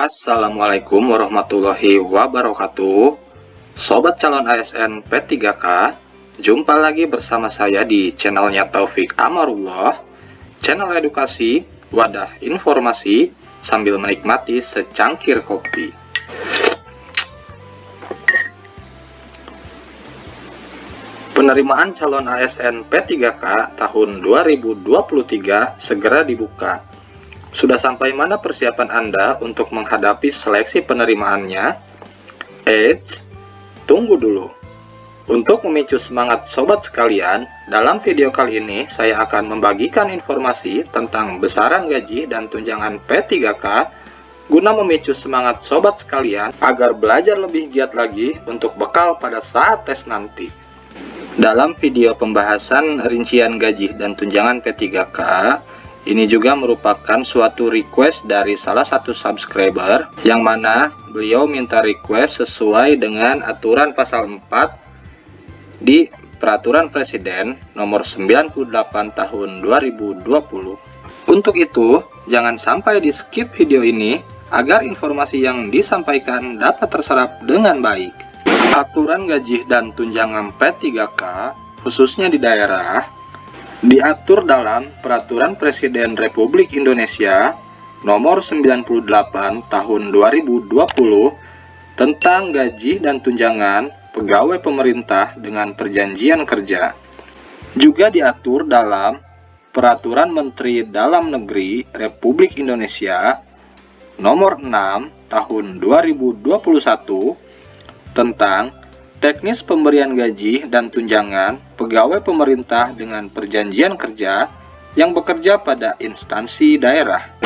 Assalamualaikum warahmatullahi wabarakatuh. Sobat calon ASN P3K Jumpa lagi bersama saya di channelnya Taufik Amarullah. Channel edukasi, wadah informasi Sambil menikmati secangkir kopi. Penerimaan calon ASN P3K tahun 2023 segera dibuka sudah sampai mana persiapan Anda untuk menghadapi seleksi penerimaannya? Eits, tunggu dulu. Untuk memicu semangat sobat sekalian, dalam video kali ini saya akan membagikan informasi tentang besaran gaji dan tunjangan P3K guna memicu semangat sobat sekalian agar belajar lebih giat lagi untuk bekal pada saat tes nanti. Dalam video pembahasan rincian gaji dan tunjangan P3K, ini juga merupakan suatu request dari salah satu subscriber yang mana beliau minta request sesuai dengan aturan pasal 4 di Peraturan Presiden nomor 98 tahun 2020. Untuk itu, jangan sampai di skip video ini agar informasi yang disampaikan dapat terserap dengan baik. Aturan gaji dan tunjangan P3K khususnya di daerah diatur dalam Peraturan Presiden Republik Indonesia Nomor 98 Tahun 2020 tentang gaji dan tunjangan pegawai pemerintah dengan perjanjian kerja. Juga diatur dalam Peraturan Menteri Dalam Negeri Republik Indonesia Nomor 6 Tahun 2021 tentang teknis pemberian gaji dan tunjangan pegawai pemerintah dengan perjanjian kerja yang bekerja pada instansi daerah.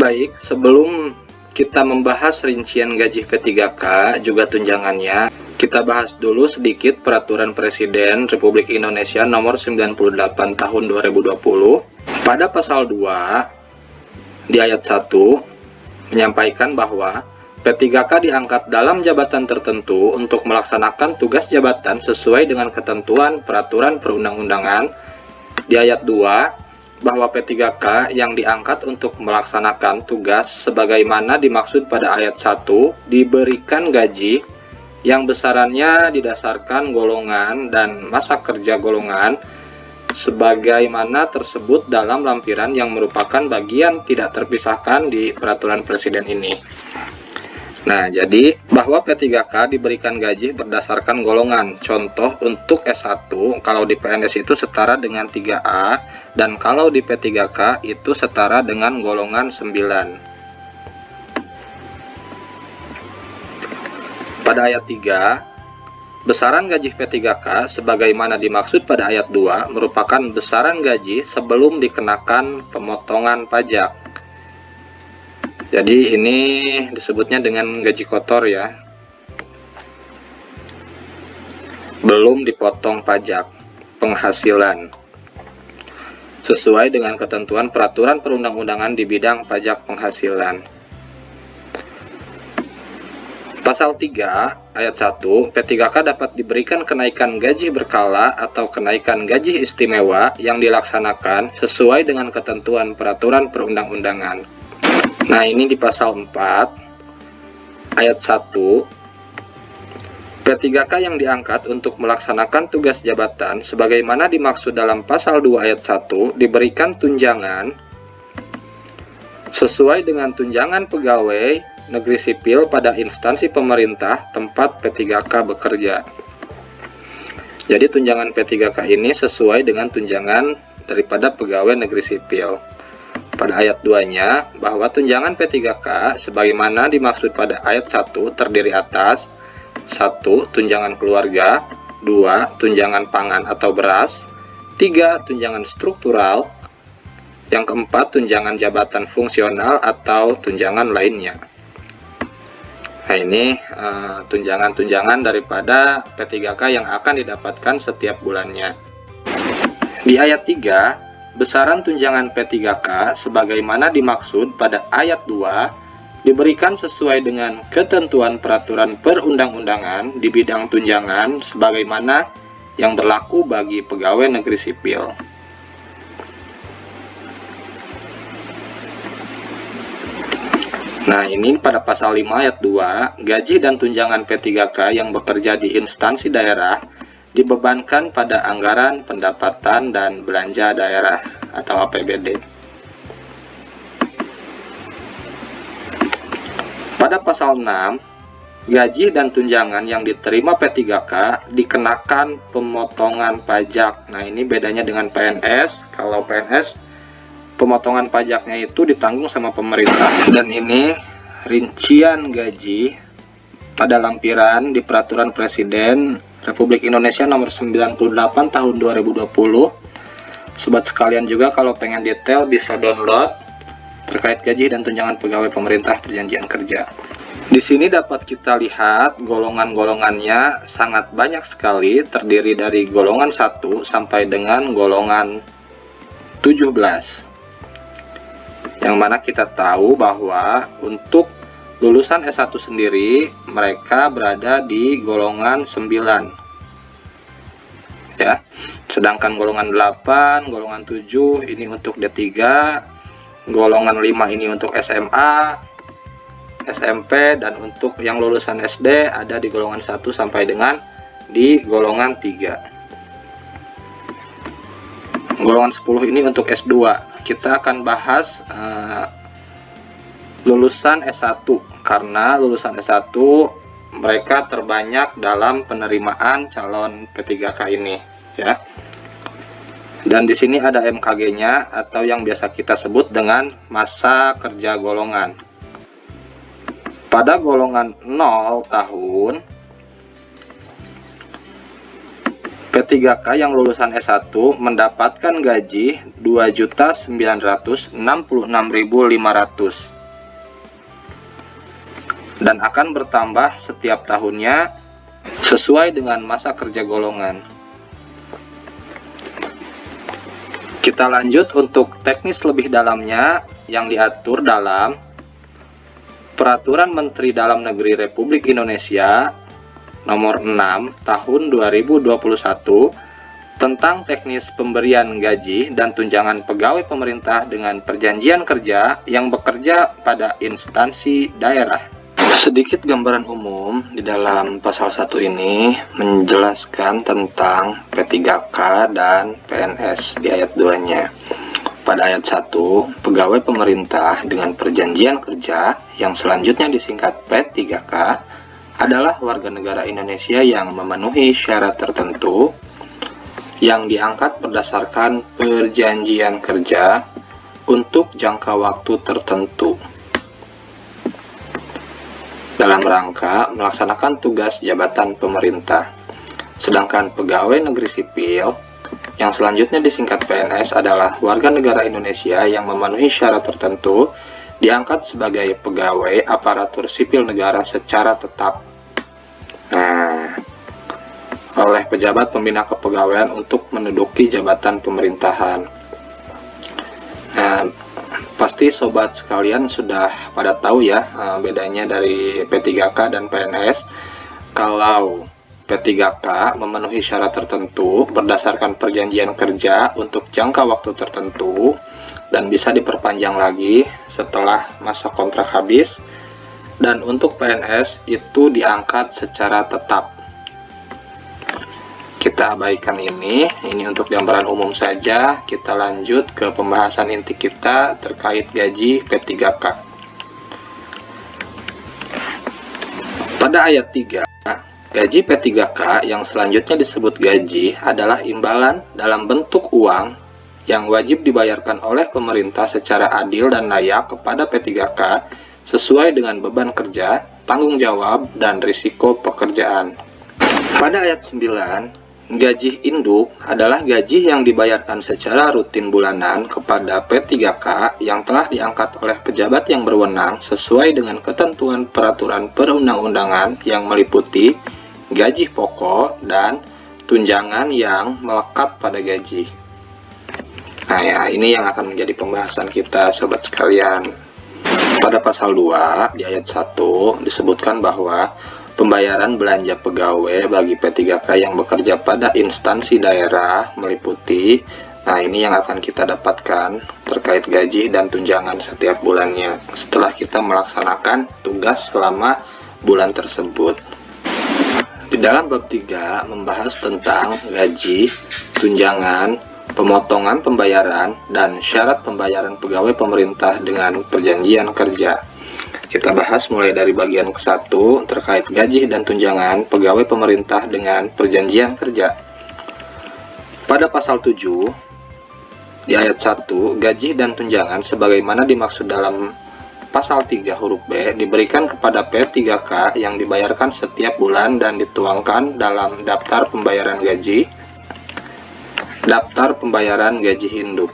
Baik, sebelum kita membahas rincian gaji P3K juga tunjangannya, kita bahas dulu sedikit Peraturan Presiden Republik Indonesia Nomor 98 Tahun 2020. Pada pasal 2 di ayat 1 menyampaikan bahwa P3K diangkat dalam jabatan tertentu untuk melaksanakan tugas jabatan sesuai dengan ketentuan peraturan perundang-undangan di ayat 2 bahwa P3K yang diangkat untuk melaksanakan tugas sebagaimana dimaksud pada ayat 1 diberikan gaji yang besarannya didasarkan golongan dan masa kerja golongan sebagaimana tersebut dalam lampiran yang merupakan bagian tidak terpisahkan di peraturan presiden ini. Nah, jadi bahwa P3K diberikan gaji berdasarkan golongan. Contoh untuk S1 kalau di PNS itu setara dengan 3A dan kalau di P3K itu setara dengan golongan 9. Pada ayat 3, besaran gaji P3K sebagaimana dimaksud pada ayat 2 merupakan besaran gaji sebelum dikenakan pemotongan pajak. Jadi ini disebutnya dengan gaji kotor ya. Belum dipotong pajak penghasilan. Sesuai dengan ketentuan peraturan perundang-undangan di bidang pajak penghasilan. Pasal 3 ayat 1 P3K dapat diberikan kenaikan gaji berkala atau kenaikan gaji istimewa yang dilaksanakan sesuai dengan ketentuan peraturan perundang-undangan. Nah, ini di pasal 4 ayat 1 P3K yang diangkat untuk melaksanakan tugas jabatan sebagaimana dimaksud dalam pasal 2 ayat 1 diberikan tunjangan sesuai dengan tunjangan pegawai negeri sipil pada instansi pemerintah tempat P3K bekerja. Jadi tunjangan P3K ini sesuai dengan tunjangan daripada pegawai negeri sipil pada ayat 2-nya bahwa tunjangan P3K sebagaimana dimaksud pada ayat 1 terdiri atas 1. Tunjangan keluarga 2. Tunjangan pangan atau beras 3. Tunjangan struktural yang keempat, tunjangan jabatan fungsional atau tunjangan lainnya. Nah ini eh, tunjangan-tunjangan uh, daripada P3K yang akan didapatkan setiap bulannya. Di ayat 3, besaran tunjangan P3K sebagaimana dimaksud pada ayat 2 diberikan sesuai dengan ketentuan peraturan perundang-undangan di bidang tunjangan sebagaimana yang berlaku bagi pegawai negeri sipil. Nah, ini pada pasal 5 ayat 2, gaji dan tunjangan P3K yang bekerja di instansi daerah dibebankan pada anggaran pendapatan dan belanja daerah atau APBD. Pada pasal 6, gaji dan tunjangan yang diterima P3K dikenakan pemotongan pajak. Nah, ini bedanya dengan PNS. Kalau PNS pemotongan pajaknya itu ditanggung sama pemerintah dan ini rincian gaji pada lampiran di peraturan presiden Republik Indonesia nomor 98 tahun 2020 sobat sekalian juga kalau pengen detail bisa download terkait gaji dan tunjangan pegawai pemerintah perjanjian kerja. Di sini dapat kita lihat golongan-golongannya sangat banyak sekali terdiri dari golongan 1 sampai dengan golongan 17 yang mana kita tahu bahwa untuk lulusan S1 sendiri mereka berada di golongan 9 ya sedangkan golongan 8 golongan 7 ini untuk D3 golongan 5 ini untuk SMA SMP dan untuk yang lulusan SD ada di golongan 1 sampai dengan di golongan 3 golongan 10 ini untuk S2 kita akan bahas uh, lulusan S1 karena lulusan S1 mereka terbanyak dalam penerimaan calon P3K ini ya. Dan di sini ada MKG-nya atau yang biasa kita sebut dengan masa kerja golongan. Pada golongan 0 tahun P3K yang lulusan S1 mendapatkan gaji 2.966.500 dan akan bertambah setiap tahunnya sesuai dengan masa kerja golongan. Kita lanjut untuk teknis lebih dalamnya yang diatur dalam Peraturan Menteri Dalam Negeri Republik Indonesia nomor 6 tahun 2021 tentang teknis pemberian gaji dan tunjangan pegawai pemerintah dengan perjanjian kerja yang bekerja pada instansi daerah. Sedikit gambaran umum di dalam pasal 1 ini menjelaskan tentang P3K dan PNS di ayat 2-nya. Pada ayat 1, pegawai pemerintah dengan perjanjian kerja yang selanjutnya disingkat P3K adalah warga negara Indonesia yang memenuhi syarat tertentu yang diangkat berdasarkan perjanjian kerja untuk jangka waktu tertentu dalam rangka melaksanakan tugas jabatan pemerintah. Sedangkan pegawai negeri sipil yang selanjutnya disingkat PNS adalah warga negara Indonesia yang memenuhi syarat tertentu diangkat sebagai pegawai aparatur sipil negara secara tetap. Nah, oleh pejabat pembina kepegawaian untuk menduduki jabatan pemerintahan. Nah, pasti sobat sekalian sudah pada tahu ya eh, bedanya dari P3K dan PNS. Kalau P3K memenuhi syarat tertentu berdasarkan perjanjian kerja untuk jangka waktu tertentu dan bisa diperpanjang lagi setelah masa kontrak habis dan untuk PNS itu diangkat secara tetap kita abaikan ini. Ini untuk gambaran umum saja. Kita lanjut ke pembahasan inti kita terkait gaji P3K pada ayat 3 gaji P3K yang selanjutnya disebut gaji adalah imbalan dalam bentuk uang yang wajib dibayarkan oleh pemerintah secara adil dan layak kepada P3K sesuai dengan beban kerja, tanggung jawab, dan risiko pekerjaan. Pada ayat 9, gaji induk adalah gaji yang dibayarkan secara rutin bulanan kepada P3K yang telah diangkat oleh pejabat yang berwenang sesuai dengan ketentuan peraturan perundang-undangan yang meliputi gaji pokok dan tunjangan yang melekat pada gaji. Nah ya, ini yang akan menjadi pembahasan kita sobat sekalian. Pada pasal 2 di ayat 1 disebutkan bahwa pembayaran belanja pegawai bagi P3K yang bekerja pada instansi daerah meliputi Nah, ini yang akan kita dapatkan terkait gaji dan tunjangan setiap bulannya setelah kita melaksanakan tugas selama bulan tersebut. Di dalam bab 3 membahas tentang gaji, tunjangan, pemotongan pembayaran, dan syarat pembayaran pegawai pemerintah dengan perjanjian kerja. Kita bahas mulai dari bagian ke-1 terkait gaji dan tunjangan pegawai pemerintah dengan perjanjian kerja. Pada pasal 7, di ayat 1, gaji dan tunjangan sebagaimana dimaksud dalam pasal 3 huruf B diberikan kepada P3K yang dibayarkan setiap bulan dan dituangkan dalam daftar pembayaran gaji daftar pembayaran gaji induk.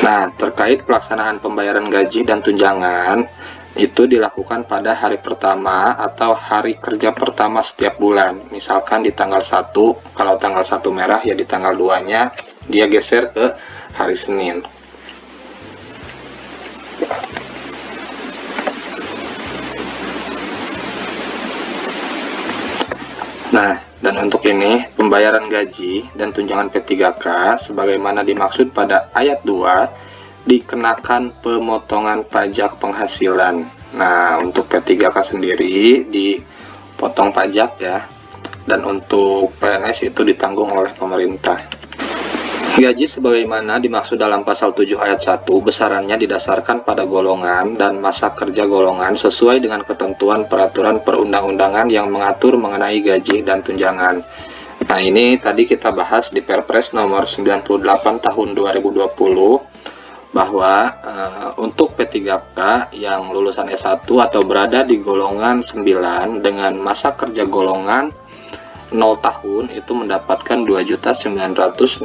Nah, terkait pelaksanaan pembayaran gaji dan tunjangan itu dilakukan pada hari pertama atau hari kerja pertama setiap bulan. Misalkan di tanggal 1, kalau tanggal 1 merah ya di tanggal 2-nya dia geser ke hari Senin. Nah, dan untuk ini, pembayaran gaji dan tunjangan P3K sebagaimana dimaksud pada ayat 2 dikenakan pemotongan pajak penghasilan. Nah, untuk P3K sendiri dipotong pajak ya. Dan untuk PNS itu ditanggung oleh pemerintah. Gaji sebagaimana dimaksud dalam pasal 7 ayat 1 besarannya didasarkan pada golongan dan masa kerja golongan sesuai dengan ketentuan peraturan perundang-undangan yang mengatur mengenai gaji dan tunjangan. Nah ini tadi kita bahas di Perpres nomor 98 tahun 2020 bahwa uh, untuk P3K yang lulusan S1 atau berada di golongan 9 dengan masa kerja golongan 0 tahun itu mendapatkan 2.966.500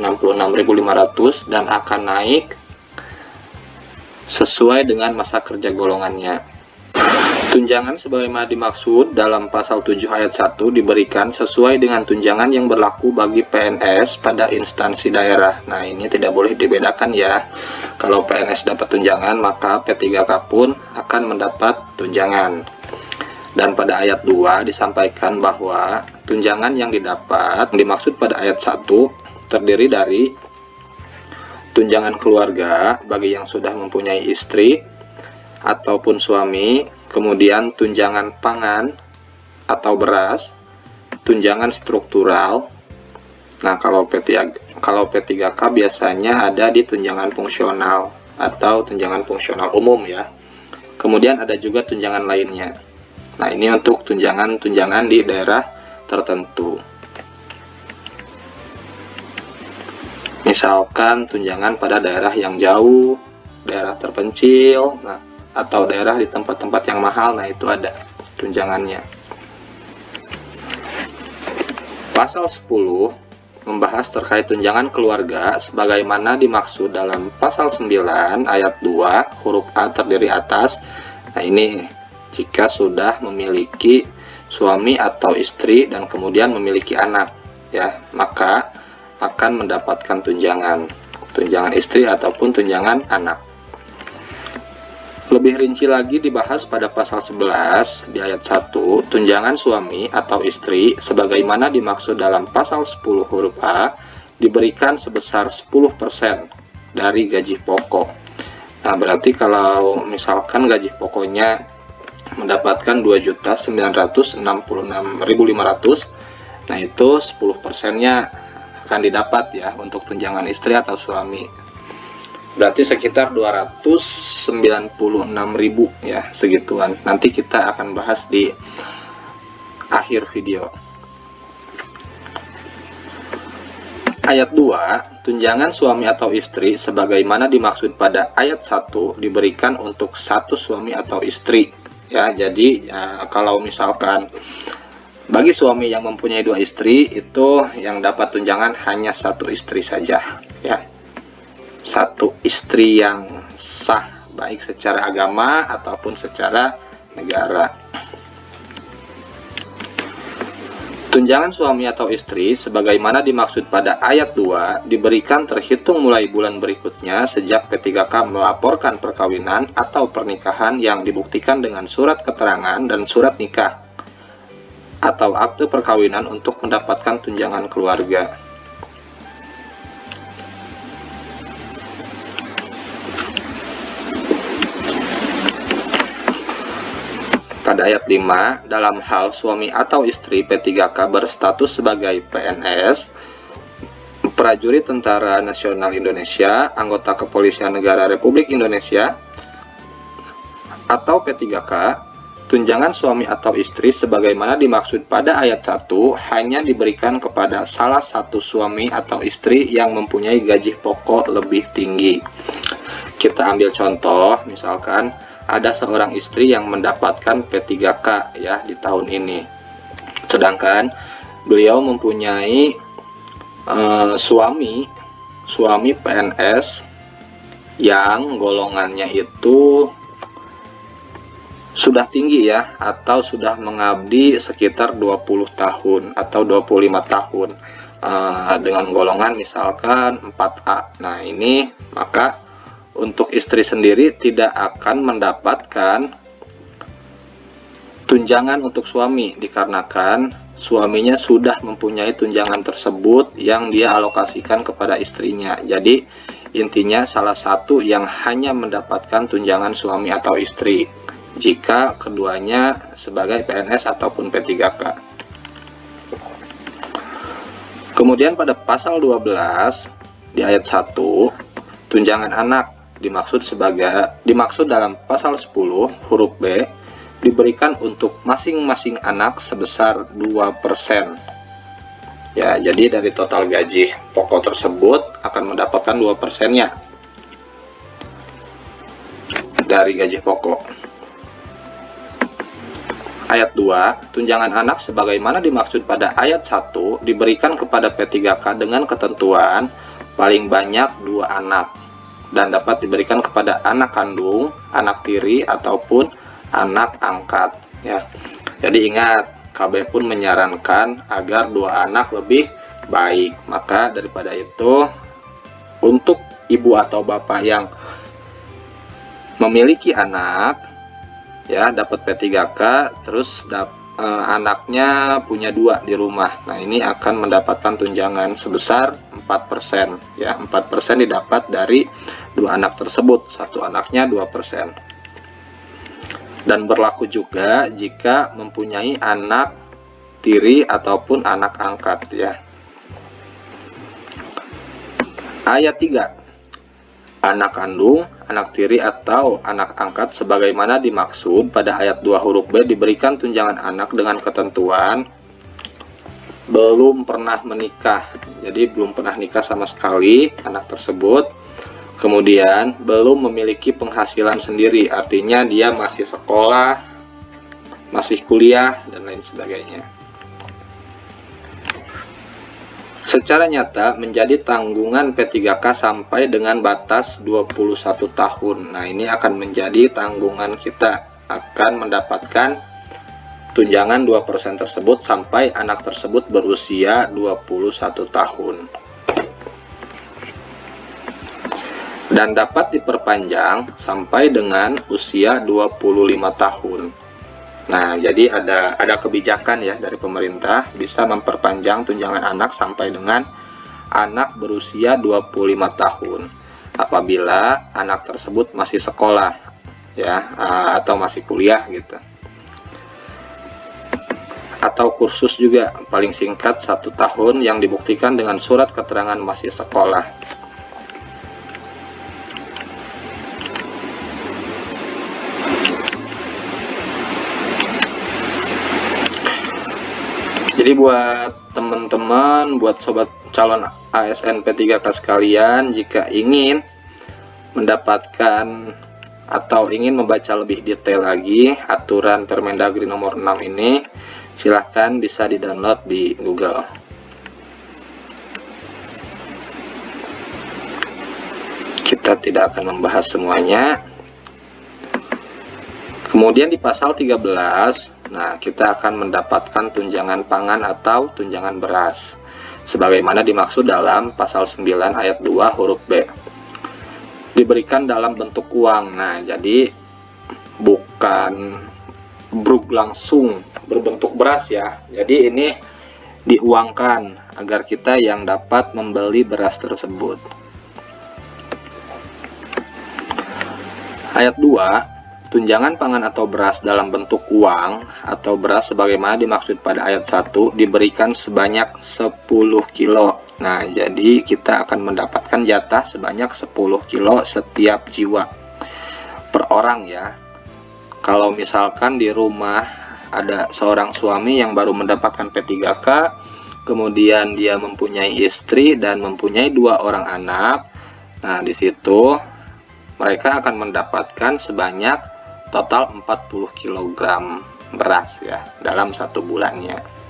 dan akan naik sesuai dengan masa kerja golongannya. Tunjangan sebagaimana dimaksud dalam pasal 7 ayat 1 diberikan sesuai dengan tunjangan yang berlaku bagi PNS pada instansi daerah. Nah, ini tidak boleh dibedakan ya. Kalau PNS dapat tunjangan, maka P3K pun akan mendapat tunjangan. Dan pada ayat 2 disampaikan bahwa tunjangan yang didapat dimaksud pada ayat 1 terdiri dari tunjangan keluarga bagi yang sudah mempunyai istri ataupun suami, kemudian tunjangan pangan atau beras, tunjangan struktural. Nah, kalau P3 kalau P3K biasanya ada di tunjangan fungsional atau tunjangan fungsional umum ya. Kemudian ada juga tunjangan lainnya. Nah, ini untuk tunjangan-tunjangan di daerah tertentu. Misalkan tunjangan pada daerah yang jauh, daerah terpencil, nah, atau daerah di tempat-tempat yang mahal, nah itu ada tunjangannya. Pasal 10 membahas terkait tunjangan keluarga sebagaimana dimaksud dalam pasal 9 ayat 2 huruf A terdiri atas. Nah, ini jika sudah memiliki suami atau istri dan kemudian memiliki anak ya maka akan mendapatkan tunjangan tunjangan istri ataupun tunjangan anak lebih rinci lagi dibahas pada pasal 11 di ayat 1 tunjangan suami atau istri sebagaimana dimaksud dalam pasal 10 huruf A diberikan sebesar 10% dari gaji pokok. Nah berarti kalau misalkan gaji pokoknya mendapatkan 2.966.500 nah itu 10 persennya akan didapat ya untuk tunjangan istri atau suami berarti sekitar 296.000 ya segituan. Nanti kita akan bahas di akhir video. Ayat 2, tunjangan suami atau istri sebagaimana dimaksud pada ayat 1 diberikan untuk satu suami atau istri. Ya jadi ya, kalau misalkan bagi suami yang mempunyai dua istri itu yang dapat tunjangan hanya satu istri saja. Ya satu istri yang sah baik secara agama ataupun secara negara Tunjangan suami atau istri, sebagaimana dimaksud pada ayat 2, diberikan terhitung mulai bulan berikutnya sejak P3K melaporkan perkawinan atau pernikahan yang dibuktikan dengan surat keterangan dan surat nikah atau akte perkawinan untuk mendapatkan tunjangan keluarga. Pada ayat 5, dalam hal suami atau istri P3K berstatus sebagai PNS, prajurit Tentara Nasional Indonesia, anggota Kepolisian Negara Republik Indonesia, atau P3K, tunjangan suami atau istri sebagaimana dimaksud pada ayat 1 hanya diberikan kepada salah satu suami atau istri yang mempunyai gaji pokok lebih tinggi. Kita ambil contoh, misalkan ada seorang istri yang mendapatkan P3K ya di tahun ini. Sedangkan beliau mempunyai uh, suami suami PNS yang golongannya itu sudah tinggi ya atau sudah mengabdi sekitar 20 tahun atau 25 tahun uh, dengan golongan misalkan 4A. Nah, ini maka untuk istri sendiri tidak akan mendapatkan tunjangan untuk suami dikarenakan suaminya sudah mempunyai tunjangan tersebut yang dia alokasikan kepada istrinya. Jadi intinya salah satu yang hanya mendapatkan tunjangan suami atau istri jika keduanya sebagai PNS ataupun P3K. Kemudian pada pasal 12 di ayat 1 tunjangan anak dimaksud sebagai dimaksud dalam pasal 10 huruf B diberikan untuk masing-masing anak sebesar 2%. Ya, jadi dari total gaji pokok tersebut akan mendapatkan 2%-nya dari gaji pokok. Ayat 2, tunjangan anak sebagaimana dimaksud pada ayat 1 diberikan kepada P3K dengan ketentuan paling banyak dua anak dan dapat diberikan kepada anak kandung, anak tiri ataupun anak angkat ya. Jadi ingat, KB pun menyarankan agar dua anak lebih baik. Maka daripada itu untuk ibu atau bapak yang memiliki anak ya dapat P3K terus dapat eh, anaknya punya dua di rumah. Nah, ini akan mendapatkan tunjangan sebesar 4%. Ya, 4% didapat dari dua anak tersebut satu anaknya 2% dan berlaku juga jika mempunyai anak tiri ataupun anak angkat ya ayat 3 anak kandung, anak tiri atau anak angkat sebagaimana dimaksud pada ayat 2 huruf B diberikan tunjangan anak dengan ketentuan belum pernah menikah. Jadi belum pernah nikah sama sekali anak tersebut. Kemudian belum memiliki penghasilan sendiri artinya dia masih sekolah masih kuliah dan lain sebagainya secara nyata menjadi tanggungan P3K sampai dengan batas 21 tahun nah ini akan menjadi tanggungan kita akan mendapatkan tunjangan 2% tersebut sampai anak tersebut berusia 21 tahun dan dapat diperpanjang sampai dengan usia 25 tahun. Nah, jadi ada ada kebijakan ya dari pemerintah bisa memperpanjang tunjangan anak sampai dengan anak berusia 25 tahun apabila anak tersebut masih sekolah ya atau masih kuliah gitu. Atau kursus juga paling singkat satu tahun yang dibuktikan dengan surat keterangan masih sekolah jadi buat teman-teman buat sobat calon ASN P3K sekalian jika ingin mendapatkan atau ingin membaca lebih detail lagi aturan Permendagri nomor 6 ini silahkan bisa di download di Google. Kita tidak akan membahas semuanya. Kemudian di pasal 13 Nah, kita akan mendapatkan tunjangan pangan atau tunjangan beras sebagaimana dimaksud dalam pasal 9 ayat 2 huruf B. Diberikan dalam bentuk uang. Nah, jadi bukan bruk langsung berbentuk beras ya. Jadi ini diuangkan agar kita yang dapat membeli beras tersebut. Ayat 2 tunjangan pangan atau beras dalam bentuk uang atau beras sebagaimana dimaksud pada ayat 1 diberikan sebanyak 10 kilo. Nah, jadi kita akan mendapatkan jatah sebanyak 10 kilo setiap jiwa per orang ya. Kalau misalkan di rumah ada seorang suami yang baru mendapatkan P3K, kemudian dia mempunyai istri dan mempunyai dua orang anak, nah di situ mereka akan mendapatkan sebanyak total 40 kg beras ya dalam satu bulannya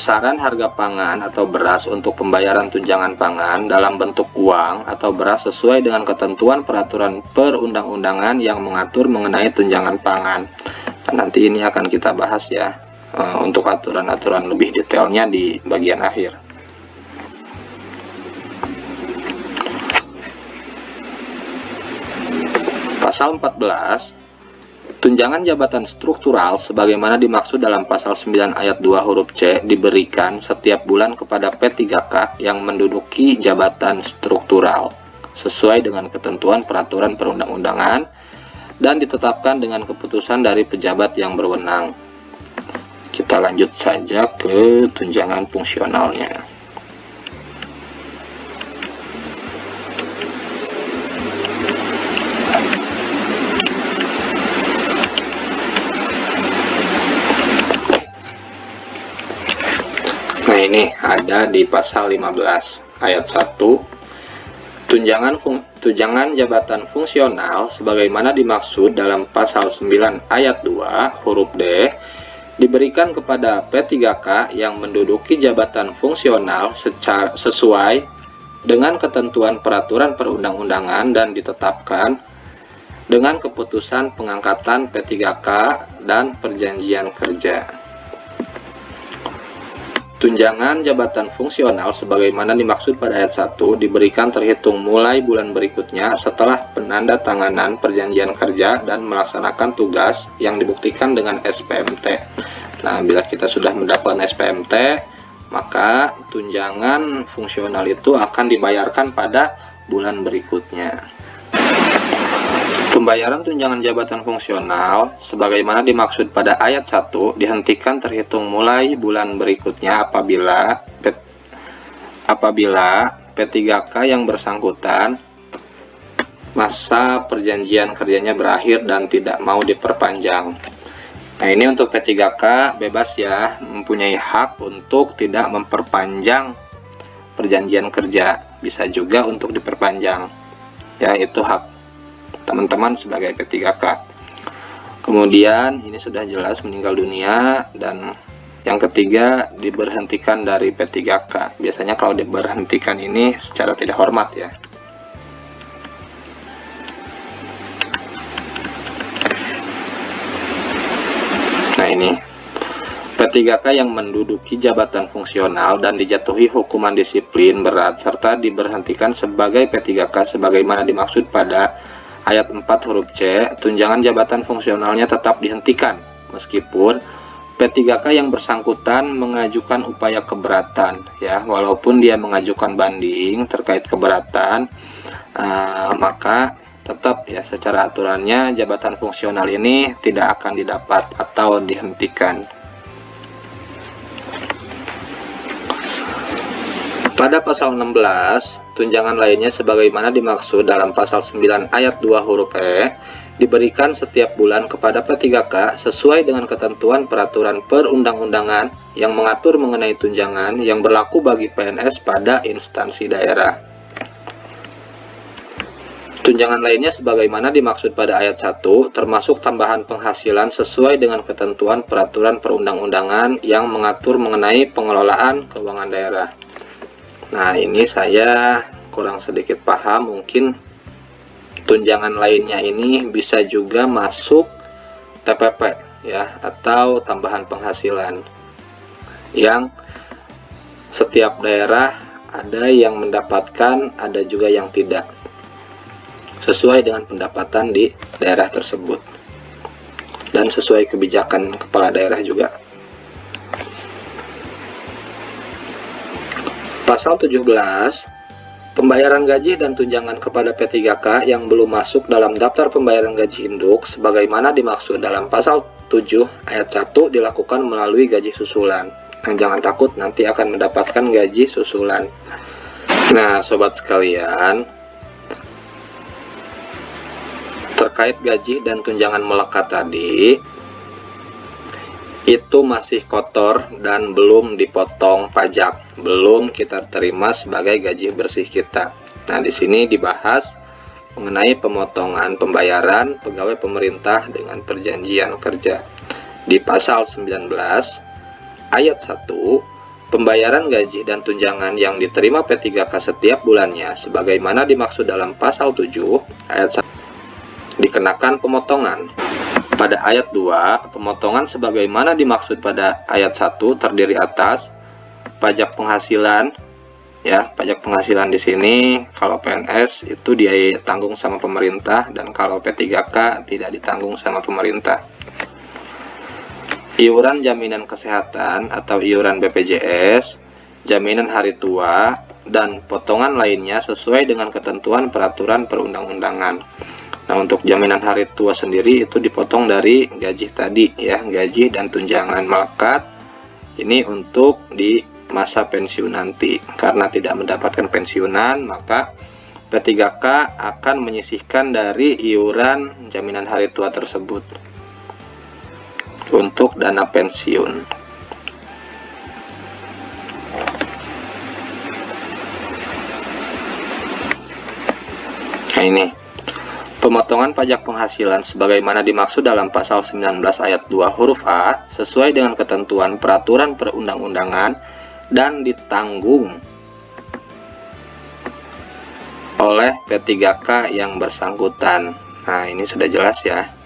besaran harga pangan atau beras untuk pembayaran tunjangan pangan dalam bentuk uang atau beras sesuai dengan ketentuan peraturan perundang-undangan yang mengatur mengenai tunjangan pangan. Dan nanti ini akan kita bahas ya eh, untuk aturan-aturan lebih detailnya di bagian akhir. Pasal 14 Tunjangan jabatan struktural sebagaimana dimaksud dalam pasal 9 ayat 2 huruf C diberikan setiap bulan kepada P3K yang menduduki jabatan struktural sesuai dengan ketentuan peraturan perundang-undangan dan ditetapkan dengan keputusan dari pejabat yang berwenang. Kita lanjut saja ke tunjangan fungsionalnya. Ini ada di pasal 15 ayat 1 tunjangan tunjangan jabatan fungsional sebagaimana dimaksud dalam pasal 9 ayat 2 huruf D diberikan kepada P3K yang menduduki jabatan fungsional secara sesuai dengan ketentuan peraturan perundang-undangan dan ditetapkan dengan keputusan pengangkatan P3K dan perjanjian kerja. Tunjangan jabatan fungsional sebagaimana dimaksud pada ayat 1 diberikan terhitung mulai bulan berikutnya setelah penanda tanganan perjanjian kerja dan melaksanakan tugas yang dibuktikan dengan SPMT. Nah, bila kita sudah mendapatkan SPMT, maka tunjangan fungsional itu akan dibayarkan pada bulan berikutnya. Pembayaran tunjangan jabatan fungsional sebagaimana dimaksud pada ayat 1 dihentikan terhitung mulai bulan berikutnya apabila P, apabila P3K yang bersangkutan masa perjanjian kerjanya berakhir dan tidak mau diperpanjang. Nah, ini untuk P3K bebas ya, mempunyai hak untuk tidak memperpanjang perjanjian kerja. Bisa juga untuk diperpanjang. Ya, itu hak teman-teman sebagai P3K kemudian ini sudah jelas meninggal dunia dan yang ketiga diberhentikan dari P3K biasanya kalau diberhentikan ini secara tidak hormat ya. Nah ini. P3K yang menduduki jabatan fungsional dan dijatuhi hukuman disiplin berat serta diberhentikan sebagai P3K sebagaimana dimaksud pada ayat 4 huruf C, tunjangan jabatan fungsionalnya tetap dihentikan meskipun P3K yang bersangkutan mengajukan upaya keberatan ya. Walaupun dia mengajukan banding terkait keberatan uh, maka tetap ya secara aturannya jabatan fungsional ini tidak akan didapat atau dihentikan pada pasal 16 tunjangan lainnya sebagaimana dimaksud dalam pasal 9 ayat 2 huruf E diberikan setiap bulan kepada P3K sesuai dengan ketentuan peraturan perundang-undangan yang mengatur mengenai tunjangan yang berlaku bagi PNS pada instansi daerah. Tunjangan lainnya sebagaimana dimaksud pada ayat 1 termasuk tambahan penghasilan sesuai dengan ketentuan peraturan perundang-undangan yang mengatur mengenai pengelolaan keuangan daerah. Nah ini saya kurang sedikit paham mungkin tunjangan lainnya ini bisa juga masuk TPP ya atau tambahan penghasilan. Yang setiap daerah ada yang mendapatkan ada juga yang tidak. Sesuai dengan pendapatan di daerah tersebut. Dan sesuai kebijakan kepala daerah juga Pasal 17 Pembayaran gaji dan tunjangan kepada P3K yang belum masuk dalam daftar pembayaran gaji induk sebagaimana dimaksud dalam pasal 7 ayat 1 dilakukan melalui gaji susulan. Nah, jangan takut nanti akan mendapatkan gaji susulan. Nah, sobat sekalian, terkait gaji dan tunjangan melekat tadi, itu masih kotor dan belum dipotong pajak, belum kita terima sebagai gaji bersih kita. Nah, di sini dibahas mengenai pemotongan pembayaran pegawai pemerintah dengan perjanjian kerja. Di pasal 19 ayat 1, pembayaran gaji dan tunjangan yang diterima P3K setiap bulannya sebagaimana dimaksud dalam pasal 7 ayat 1 dikenakan pemotongan pada ayat 2, pemotongan sebagaimana dimaksud pada ayat 1 terdiri atas pajak penghasilan ya, pajak penghasilan di sini kalau PNS itu dia tanggung sama pemerintah dan kalau P3K tidak ditanggung sama pemerintah. Iuran jaminan kesehatan atau iuran BPJS, jaminan hari tua, dan potongan lainnya sesuai dengan ketentuan peraturan perundang-undangan. Nah, untuk jaminan hari tua sendiri itu dipotong dari gaji tadi ya, gaji dan tunjangan melekat. Ini untuk di masa pensiun nanti. Karena tidak mendapatkan pensiunan, maka P3K akan menyisihkan dari iuran jaminan hari tua tersebut untuk dana pensiun. Nah ini Pemotongan pajak penghasilan sebagaimana dimaksud dalam pasal 19 ayat 2 huruf A sesuai dengan ketentuan peraturan perundang-undangan dan ditanggung oleh P3K yang bersangkutan. Nah, ini sudah jelas ya.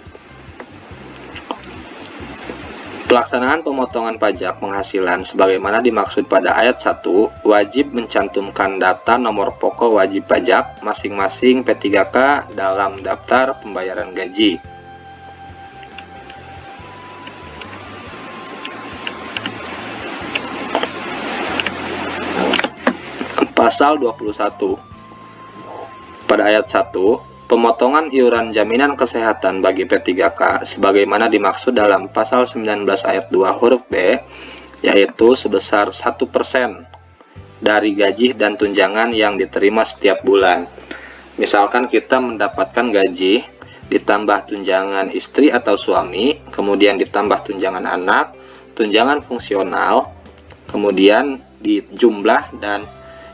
Pelaksanaan pemotongan pajak penghasilan sebagaimana dimaksud pada ayat 1 wajib mencantumkan data nomor pokok wajib pajak masing-masing P3K dalam daftar pembayaran gaji. Pasal 21 Pada ayat 1 Pemotongan iuran jaminan kesehatan bagi P3K sebagaimana dimaksud dalam pasal 19 ayat 2 huruf B yaitu sebesar 1% dari gaji dan tunjangan yang diterima setiap bulan. Misalkan kita mendapatkan gaji ditambah tunjangan istri atau suami, kemudian ditambah tunjangan anak, tunjangan fungsional, kemudian dijumlah dan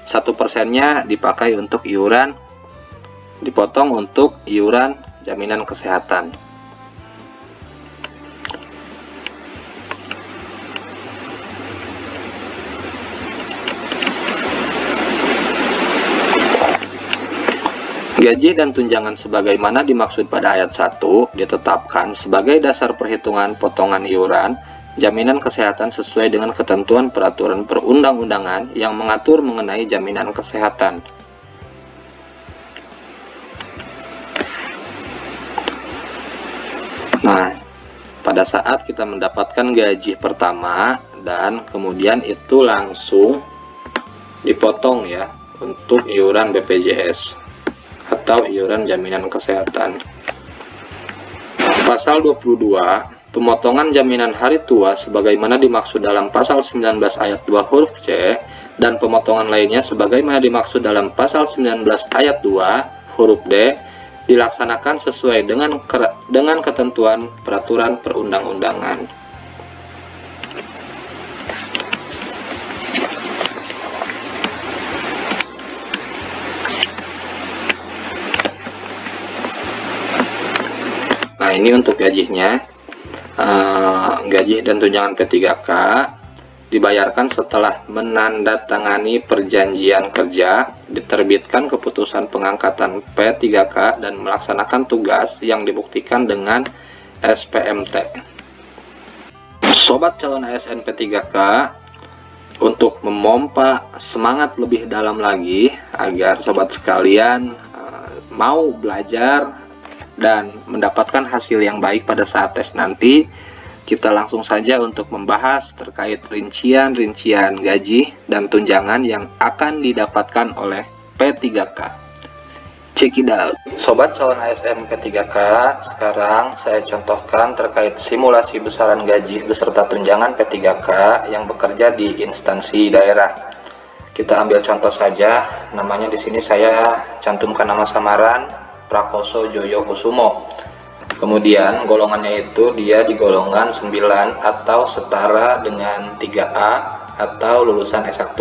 satu persennya dipakai untuk iuran dipotong untuk iuran jaminan kesehatan. Gaji dan tunjangan sebagaimana dimaksud pada ayat 1 ditetapkan sebagai dasar perhitungan potongan iuran jaminan kesehatan sesuai dengan ketentuan peraturan perundang-undangan yang mengatur mengenai jaminan kesehatan. Nah, pada saat kita mendapatkan gaji pertama dan kemudian itu langsung dipotong ya untuk iuran BPJS atau iuran jaminan kesehatan. Pasal 22, pemotongan jaminan hari tua sebagaimana dimaksud dalam pasal 19 ayat 2 huruf C dan pemotongan lainnya sebagaimana dimaksud dalam pasal 19 ayat 2 huruf D dilaksanakan sesuai dengan dengan ketentuan peraturan perundang-undangan. Nah ini untuk gajinya, uh, gaji dan tunjangan P3K dibayarkan setelah menandatangani perjanjian kerja, diterbitkan keputusan pengangkatan P3K dan melaksanakan tugas yang dibuktikan dengan SPMT. Sobat calon ASN P3K, untuk memompa semangat lebih dalam lagi agar sobat sekalian uh, mau belajar dan mendapatkan hasil yang baik pada saat tes nanti, kita langsung saja untuk membahas terkait rincian-rincian gaji dan tunjangan yang akan didapatkan oleh P3K. Check it out. Sobat calon ASN P3K, sekarang saya contohkan terkait simulasi besaran gaji beserta tunjangan P3K yang bekerja di instansi daerah. Kita ambil contoh saja, namanya di sini saya cantumkan nama samaran Prakoso Joyo Kusumo Kemudian golongannya itu dia di golongan 9 atau setara dengan 3A atau lulusan S1.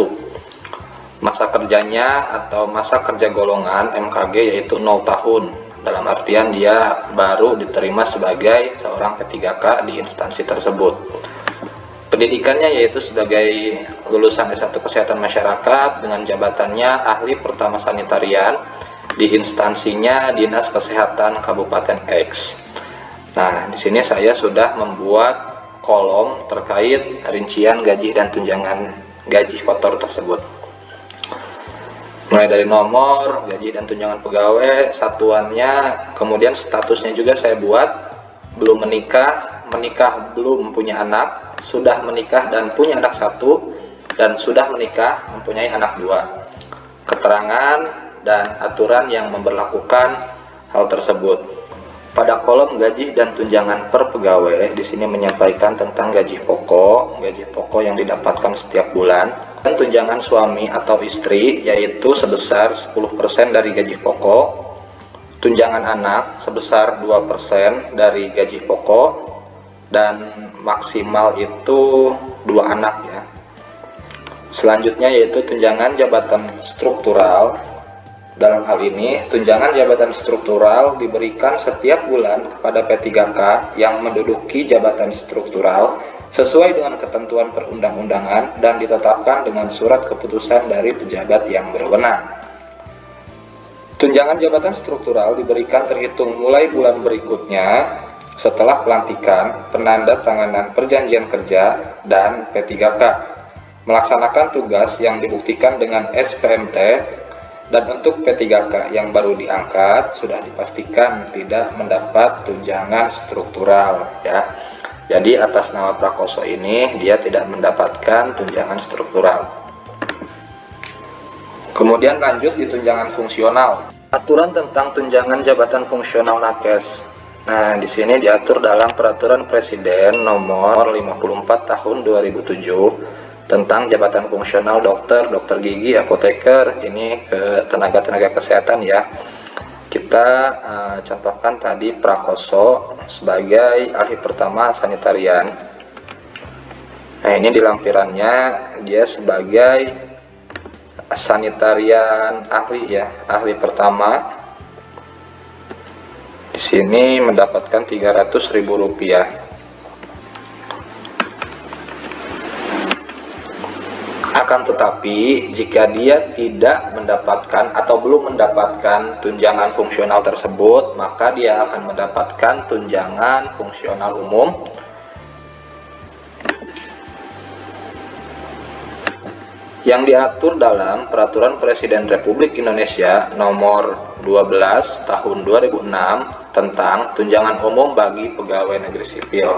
Masa kerjanya atau masa kerja golongan MKG yaitu 0 tahun. Dalam artian dia baru diterima sebagai seorang P3K di instansi tersebut. Pendidikannya yaitu sebagai lulusan S1 Kesehatan Masyarakat dengan jabatannya ahli pertama sanitarian di instansinya Dinas Kesehatan Kabupaten X. Nah, di sini saya sudah membuat kolom terkait rincian gaji dan tunjangan gaji kotor tersebut. Mulai dari nomor, gaji dan tunjangan pegawai, satuannya, kemudian statusnya juga saya buat belum menikah, menikah belum punya anak, sudah menikah dan punya anak satu, dan sudah menikah mempunyai anak dua. Keterangan dan aturan yang memperlakukan hal tersebut. Pada kolom gaji dan tunjangan per pegawai, di sini menyampaikan tentang gaji pokok, gaji pokok yang didapatkan setiap bulan, dan tunjangan suami atau istri, yaitu sebesar 10% dari gaji pokok, tunjangan anak sebesar 2% dari gaji pokok, dan maksimal itu dua anak ya. Selanjutnya yaitu tunjangan jabatan struktural dalam hal ini, tunjangan jabatan struktural diberikan setiap bulan kepada P3K yang menduduki jabatan struktural sesuai dengan ketentuan perundang-undangan dan ditetapkan dengan surat keputusan dari pejabat yang berwenang. Tunjangan jabatan struktural diberikan terhitung mulai bulan berikutnya setelah pelantikan, penanda tanganan perjanjian kerja, dan P3K melaksanakan tugas yang dibuktikan dengan SPMT dan untuk P3K yang baru diangkat sudah dipastikan tidak mendapat tunjangan struktural ya. Jadi atas nama Prakoso ini dia tidak mendapatkan tunjangan struktural. Kemudian lanjut di tunjangan fungsional. Aturan tentang tunjangan jabatan fungsional nakes. Nah, di sini diatur dalam Peraturan Presiden Nomor 54 Tahun 2007 tentang jabatan fungsional dokter, dokter gigi, apoteker, ini ke tenaga-tenaga kesehatan ya. Kita uh, contohkan tadi Prakoso sebagai ahli pertama sanitarian. Nah ini di lampirannya dia sebagai sanitarian ahli ya, ahli pertama. Di sini mendapatkan 300.000 Akan tetapi, jika dia tidak mendapatkan atau belum mendapatkan tunjangan fungsional tersebut, maka dia akan mendapatkan tunjangan fungsional umum yang diatur dalam Peraturan Presiden Republik Indonesia Nomor 12 Tahun 2006 tentang tunjangan umum bagi pegawai negeri sipil.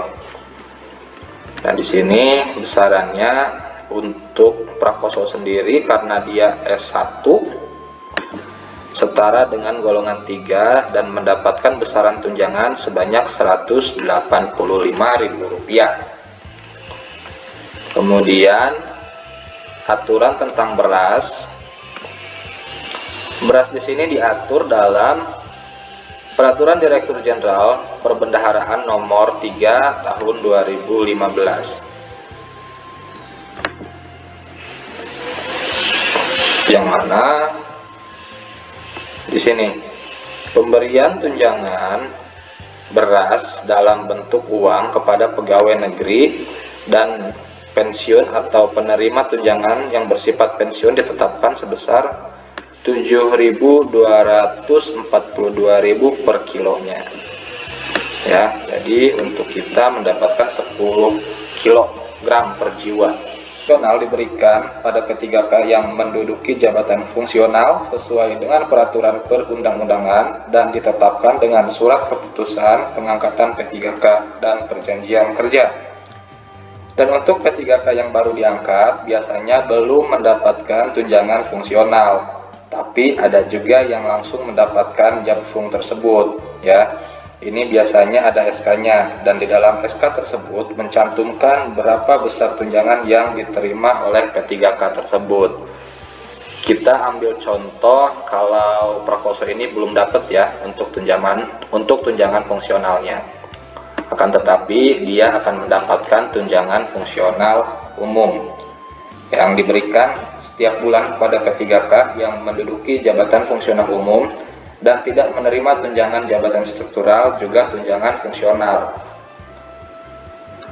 Dan di sini besarannya untuk Prakoso sendiri karena dia S1 setara dengan golongan 3 dan mendapatkan besaran tunjangan sebanyak Rp185.000. Kemudian aturan tentang beras. Beras di sini diatur dalam Peraturan Direktur Jenderal Perbendaharaan Nomor 3 Tahun 2015 yang mana? Di sini. Pemberian tunjangan beras dalam bentuk uang kepada pegawai negeri dan pensiun atau penerima tunjangan yang bersifat pensiun ditetapkan sebesar 7.242.000 per kilonya. Ya jadi untuk kita mendapatkan 10 kilogram per jiwa fungsional diberikan pada ketiga yang menduduki jabatan fungsional sesuai dengan peraturan perundang-undangan dan ditetapkan dengan surat keputusan pengangkatan P3K dan perjanjian kerja. Dan untuk P3K yang baru diangkat biasanya belum mendapatkan tunjangan fungsional, tapi ada juga yang langsung mendapatkan jab fung tersebut ya. Ini biasanya ada SK-nya dan di dalam SK tersebut mencantumkan berapa besar tunjangan yang diterima oleh P3K tersebut. Kita ambil contoh kalau prakoso ini belum dapat ya untuk tunjangan untuk tunjangan fungsionalnya. Akan tetapi dia akan mendapatkan tunjangan fungsional umum yang diberikan setiap bulan kepada P3K yang menduduki jabatan fungsional umum dan tidak menerima tunjangan jabatan struktural juga tunjangan fungsional.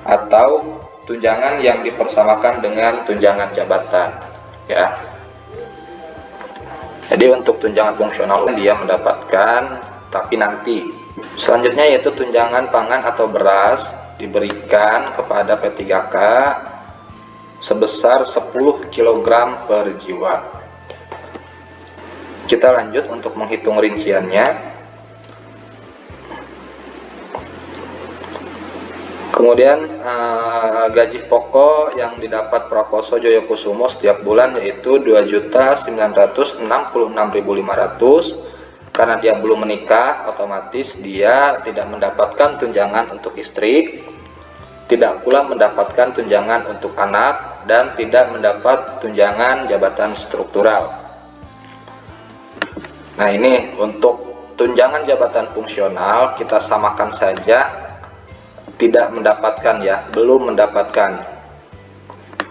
Atau tunjangan yang dipersamakan dengan tunjangan jabatan ya. Jadi untuk tunjangan fungsional dia mendapatkan tapi nanti. Selanjutnya yaitu tunjangan pangan atau beras diberikan kepada P3K sebesar 10 kg per jiwa kita lanjut untuk menghitung rinciannya. Kemudian eh, gaji pokok yang didapat Prakoso Joyokusumo setiap bulan yaitu 2.966.500 karena dia belum menikah otomatis dia tidak mendapatkan tunjangan untuk istri tidak pula mendapatkan tunjangan untuk anak dan tidak mendapat tunjangan jabatan struktural Nah ini untuk tunjangan jabatan fungsional kita samakan saja tidak mendapatkan ya, belum mendapatkan.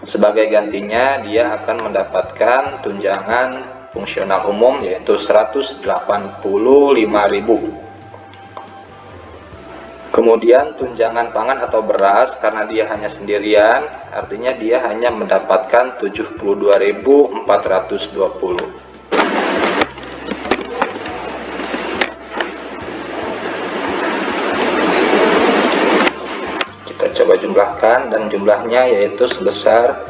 Sebagai gantinya dia akan mendapatkan tunjangan fungsional umum yaitu 185.000. Kemudian tunjangan pangan atau beras karena dia hanya sendirian, artinya dia hanya mendapatkan 72.420. dan jumlahnya yaitu sebesar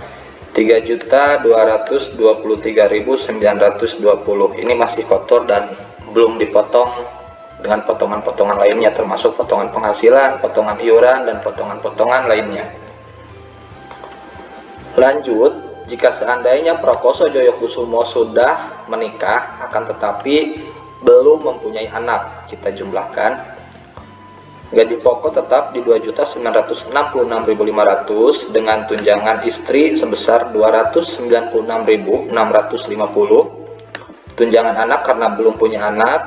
3.223.920 ini masih kotor dan belum dipotong dengan potongan-potongan lainnya termasuk potongan penghasilan, potongan iuran, dan potongan-potongan lainnya. Lanjut jika seandainya Prakoso Joyokusumo sudah menikah akan tetapi belum mempunyai anak. Kita jumlahkan Gaji pokok tetap di 2.966.500 dengan tunjangan istri sebesar 296.650. Tunjangan anak karena belum punya anak,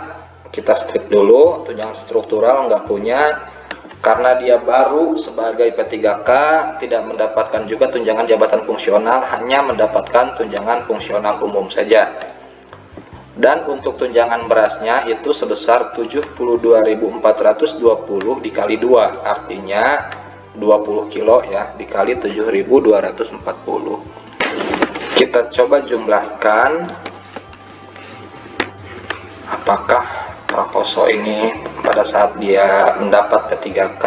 kita strip dulu. Tunjangan struktural nggak punya karena dia baru sebagai P3K tidak mendapatkan juga tunjangan jabatan fungsional, hanya mendapatkan tunjangan fungsional umum saja dan untuk tunjangan berasnya itu sebesar 72.420 dikali 2 artinya 20 kilo ya dikali 7.240 kita coba jumlahkan. Apakah Prakoso ini pada saat dia mendapat P3K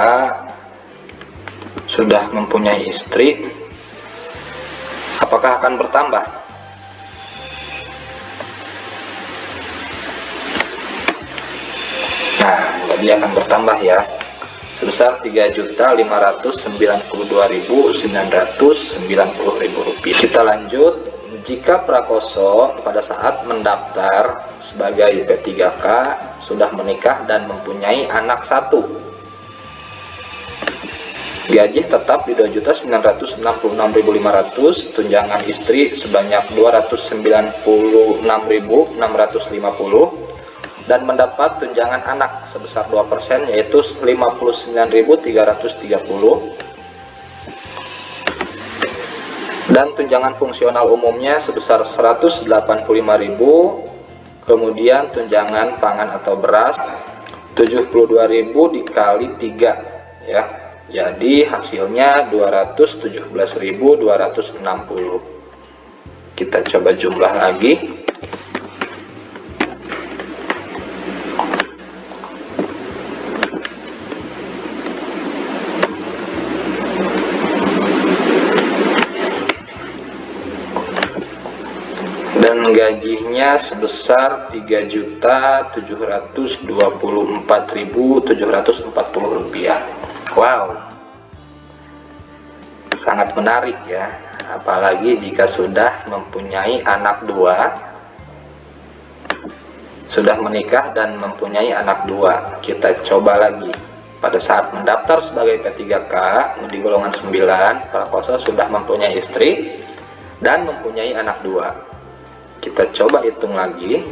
sudah mempunyai istri? Apakah akan bertambah dia akan bertambah ya. Sebesar Rp3.592.990 kita lanjut. Jika Prakoso pada saat mendaftar sebagai P3K sudah menikah dan mempunyai anak satu gaji tetap di 2.966.500 tunjangan istri sebanyak 296.650 dan mendapat tunjangan anak sebesar 2% yaitu 59.330 dan tunjangan fungsional umumnya sebesar 185.000 kemudian tunjangan pangan atau beras 72.000 dikali 3 ya. Jadi hasilnya 217.260 kita coba jumlah lagi gajinya sebesar Rp3.724.740 rupiah. Wow. Sangat menarik ya. Apalagi jika sudah mempunyai anak dua sudah menikah dan mempunyai anak dua. Kita coba lagi. Pada saat mendaftar sebagai P3K di golongan 9 Prakoso sudah mempunyai istri dan mempunyai anak dua kita coba hitung lagi.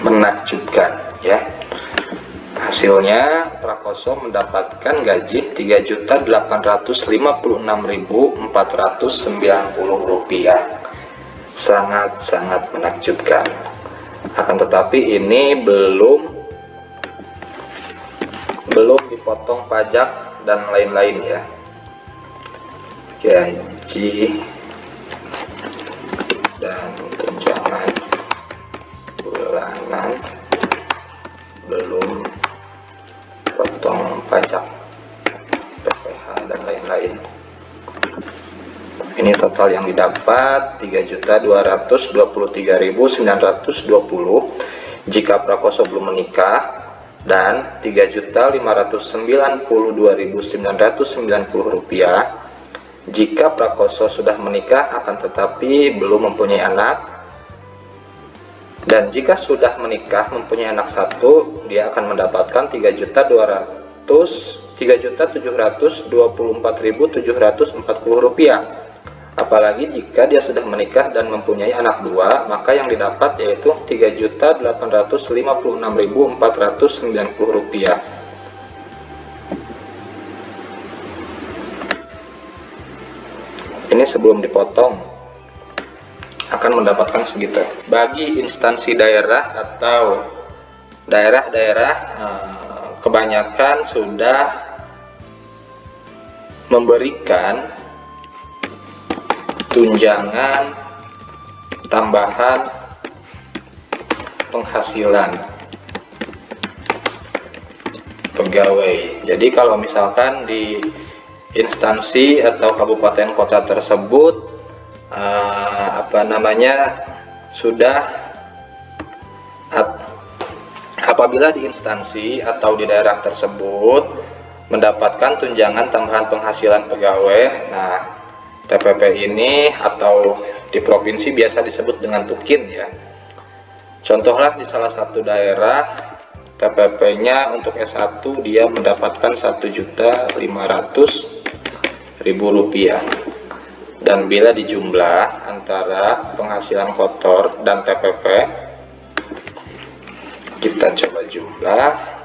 Menakjubkan ya. Hasilnya Prakoso mendapatkan gaji Rp3.856.490 rupiah sangat-sangat menakjubkan. Akan tetapi ini belum belum dipotong pajak dan lain-lain ya. Gaji total yang didapat 3.223.920 jika Prakoso belum menikah dan 3.592.990 rupiah. Jika Prakoso sudah menikah akan tetapi belum mempunyai anak. Dan jika sudah menikah mempunyai anak satu dia akan mendapatkan 3.200 3.724.740 rupiah apalagi jika dia sudah menikah dan mempunyai anak dua maka yang didapat yaitu 3.856.490 rupiah ini sebelum dipotong akan mendapatkan segitu. Bagi instansi daerah atau daerah-daerah eh, kebanyakan sudah memberikan tunjangan tambahan penghasilan pegawai. Jadi kalau misalkan di instansi atau kabupaten kota tersebut uh, apa namanya sudah ap, apabila di instansi atau di daerah tersebut mendapatkan tunjangan tambahan penghasilan pegawai nah TPP ini atau di provinsi biasa disebut dengan tukin ya. Contohlah di salah satu daerah TPP nya untuk S1 dia mendapatkan 1.500.000 rupiah. Dan bila dijumlah antara penghasilan kotor dan TPP kita coba jumlah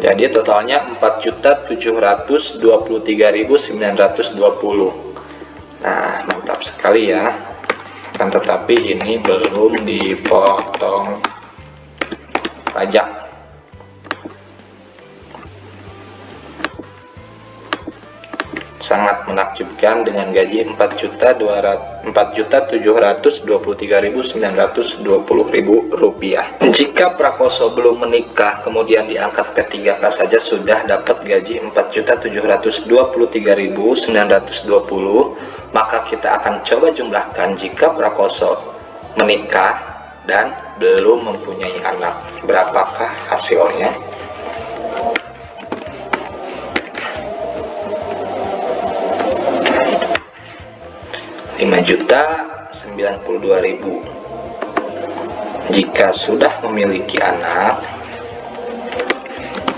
jadi totalnya 4.723.920 nah mantap sekali ya. Kan tetapi ini belum dipotong pajak sangat menakjubkan dengan gaji 4.723.920 rupiah. Jika Prakoso belum menikah kemudian diangkat ke 3K saja sudah dapat gaji 4.723.920 maka kita akan coba jumlahkan jika Prakoso menikah dan belum mempunyai anak berapakah hasilnya juta ribu. Jika sudah memiliki anak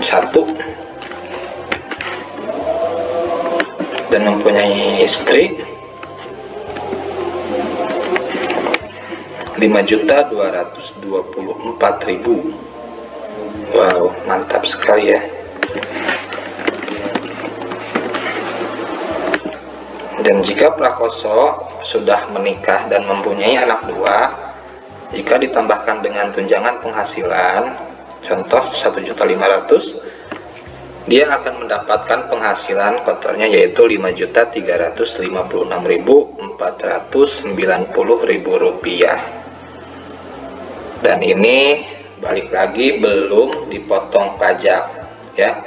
satu dan mempunyai istri juta ribu. Wow mantap sekali ya dan jika prakoso sudah menikah dan mempunyai anak dua jika ditambahkan dengan tunjangan penghasilan contoh 1.500 dia akan mendapatkan penghasilan kotornya yaitu Rp5.356.490.000 dan ini balik lagi belum dipotong pajak ya.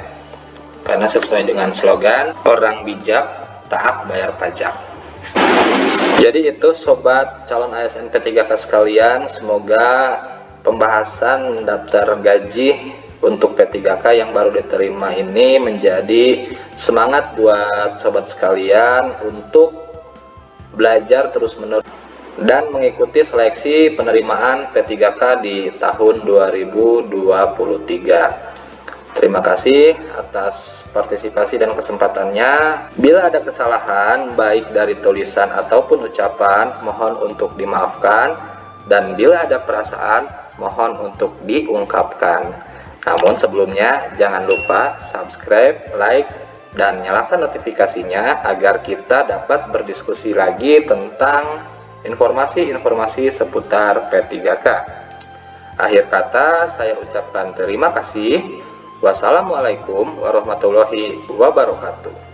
Karena sesuai dengan slogan orang bijak taat bayar pajak jadi itu sobat calon ASN P3K sekalian semoga pembahasan daftar gaji untuk P3K yang baru diterima ini menjadi semangat buat sobat sekalian untuk belajar terus menerus dan mengikuti seleksi penerimaan P3K di tahun 2023. Terima kasih atas partisipasi dan kesempatannya. Bila ada kesalahan baik dari tulisan ataupun ucapan, mohon untuk dimaafkan dan bila ada perasaan, mohon untuk diungkapkan. Namun sebelumnya jangan lupa subscribe, like, dan nyalakan notifikasinya agar kita dapat berdiskusi lagi tentang informasi-informasi seputar P3K. Akhir kata saya ucapkan terima kasih. Wassalamualaikum warahmatullahi wabarakatuh.